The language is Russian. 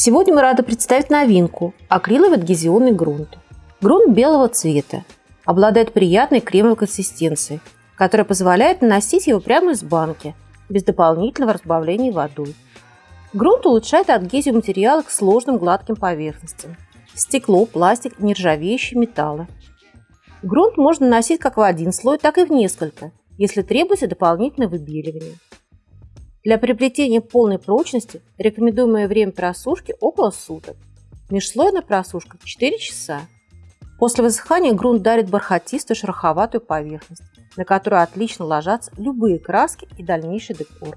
Сегодня мы рады представить новинку – акриловый адгезионный грунт. Грунт белого цвета, обладает приятной кремовой консистенцией, которая позволяет наносить его прямо из банки, без дополнительного разбавления водой. Грунт улучшает адгезию материала к сложным гладким поверхностям – стекло, пластик, нержавеющие металлы. Грунт можно наносить как в один слой, так и в несколько, если требуется дополнительное выбеливание. Для приобретения полной прочности рекомендуемое время просушки около суток. Межслойная просушка 4 часа. После высыхания грунт дарит бархатистую шероховатую поверхность, на которую отлично ложатся любые краски и дальнейший декор.